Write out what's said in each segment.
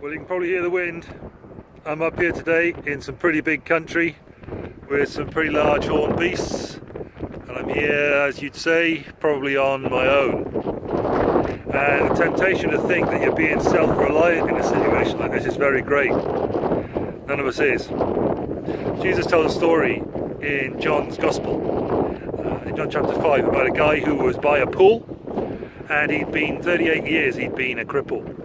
Well, you can probably hear the wind. I'm up here today in some pretty big country with some pretty large horned beasts. And I'm here, as you'd say, probably on my own. And the temptation to think that you're being self-reliant in a situation like this is very great. None of us is. Jesus told a story in John's Gospel, uh, in John chapter 5, about a guy who was by a pool and he'd been 38 years he'd been a cripple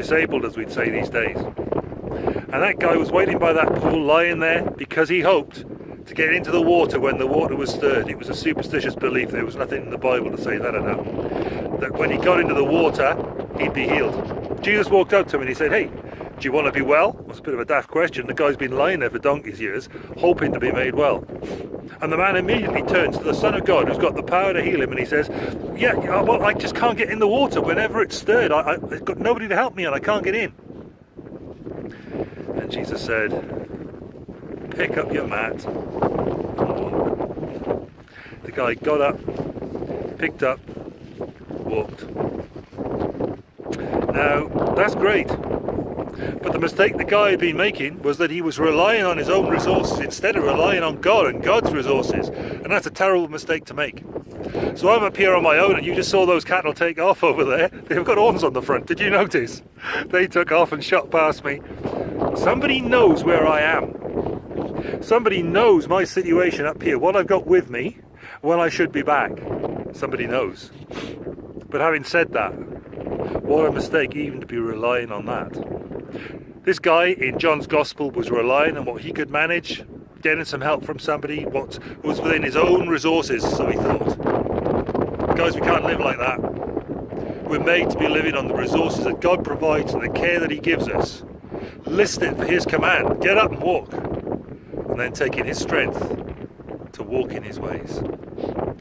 disabled as we'd say these days. And that guy was waiting by that pool lying there because he hoped to get into the water when the water was stirred. It was a superstitious belief, there was nothing in the Bible to say that had happened. That when he got into the water, he'd be healed. Jesus walked up to him and he said, hey, do you want to be well? It's a bit of a daft question. The guy's been lying there for donkey's years, hoping to be made well. And the man immediately turns to the Son of God, who's got the power to heal him, and he says, yeah, well, I just can't get in the water. Whenever it's stirred, I, have got nobody to help me and I can't get in. And Jesus said, pick up your mat. The guy got up, picked up, walked. Now, that's great. But the mistake the guy had been making was that he was relying on his own resources instead of relying on God and God's resources. And that's a terrible mistake to make. So I'm up here on my own and you just saw those cattle take off over there. They've got horns on the front, did you notice? They took off and shot past me. Somebody knows where I am. Somebody knows my situation up here, what I've got with me, when I should be back. Somebody knows. But having said that, what a mistake even to be relying on that. This guy in John's Gospel was relying on what he could manage, getting some help from somebody, what was within his own resources, so he thought. Guys, we can't live like that. We're made to be living on the resources that God provides and the care that he gives us. Listening for his command, get up and walk. And then taking his strength to walk in his ways.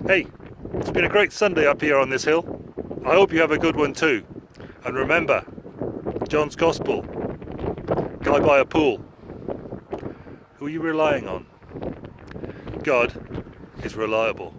Hey, it's been a great Sunday up here on this hill. I hope you have a good one too. And remember, John's Gospel, guy by a pool. Who are you relying on? God is reliable.